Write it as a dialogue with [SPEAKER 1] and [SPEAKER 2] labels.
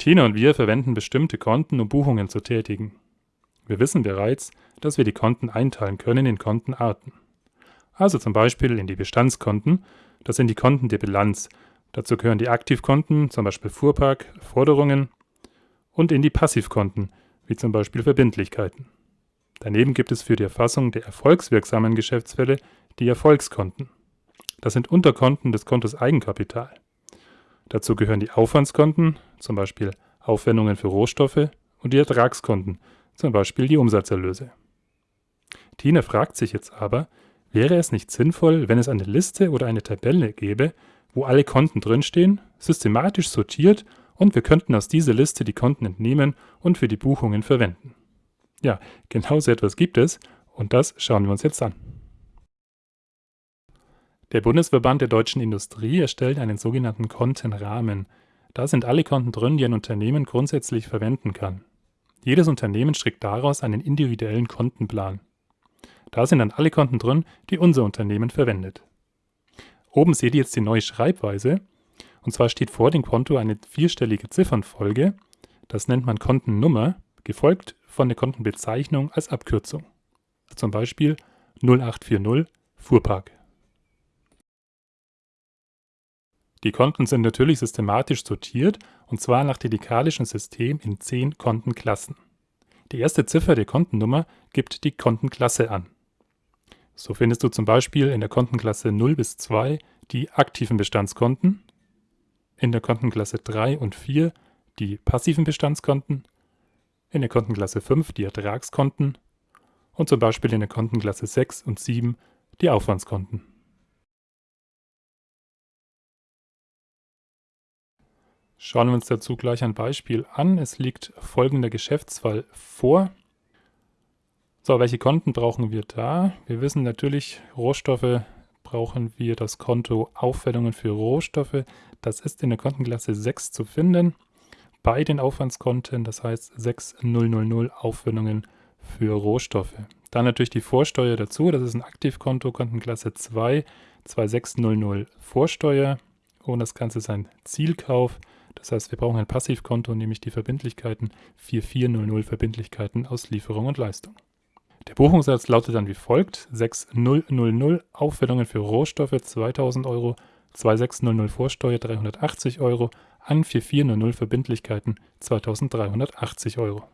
[SPEAKER 1] Tina und wir verwenden bestimmte Konten, um Buchungen zu tätigen. Wir wissen bereits, dass wir die Konten einteilen können in Kontenarten. Also zum Beispiel in die Bestandskonten, das sind die Konten der Bilanz. Dazu gehören die Aktivkonten, zum Beispiel Fuhrpark, Forderungen und in die Passivkonten, wie zum Beispiel Verbindlichkeiten. Daneben gibt es für die Erfassung der erfolgswirksamen Geschäftsfälle die Erfolgskonten. Das sind Unterkonten des Kontos Eigenkapital. Dazu gehören die Aufwandskonten, zum Beispiel Aufwendungen für Rohstoffe, und die Ertragskonten, zum Beispiel die Umsatzerlöse. Tina fragt sich jetzt aber, wäre es nicht sinnvoll, wenn es eine Liste oder eine Tabelle gäbe, wo alle Konten drinstehen, systematisch sortiert und wir könnten aus dieser Liste die Konten entnehmen und für die Buchungen verwenden. Ja, genau so etwas gibt es und das schauen wir uns jetzt an. Der Bundesverband der deutschen Industrie erstellt einen sogenannten Kontenrahmen. Da sind alle Konten drin, die ein Unternehmen grundsätzlich verwenden kann. Jedes Unternehmen strickt daraus einen individuellen Kontenplan. Da sind dann alle Konten drin, die unser Unternehmen verwendet. Oben seht ihr jetzt die neue Schreibweise. Und zwar steht vor dem Konto eine vierstellige Ziffernfolge. Das nennt man Kontennummer, gefolgt von der Kontenbezeichnung als Abkürzung. Zum Beispiel 0840 Fuhrpark. Die Konten sind natürlich systematisch sortiert und zwar nach dedikalischen System in 10 Kontenklassen. Die erste Ziffer der Kontennummer gibt die Kontenklasse an. So findest du zum Beispiel in der Kontenklasse 0 bis 2 die aktiven Bestandskonten, in der Kontenklasse 3 und 4 die passiven Bestandskonten, in der Kontenklasse 5 die Ertragskonten und zum Beispiel in der Kontenklasse 6 und 7 die Aufwandskonten. Schauen wir uns dazu gleich ein Beispiel an. Es liegt folgender Geschäftsfall vor. So, welche Konten brauchen wir da? Wir wissen natürlich, Rohstoffe brauchen wir das Konto Aufwendungen für Rohstoffe. Das ist in der Kontenklasse 6 zu finden. Bei den Aufwandskonten, das heißt 6000 Aufwendungen für Rohstoffe. Dann natürlich die Vorsteuer dazu, das ist ein Aktivkonto, Kontenklasse 2, 2600 Vorsteuer. Und das Ganze ist ein Zielkauf. Das heißt, wir brauchen ein Passivkonto, nämlich die Verbindlichkeiten 4400 Verbindlichkeiten aus Lieferung und Leistung. Der Buchungssatz lautet dann wie folgt: 6000 Aufwendungen für Rohstoffe 2000 Euro, 2600 Vorsteuer 380 Euro, an 4400 Verbindlichkeiten 2380 Euro.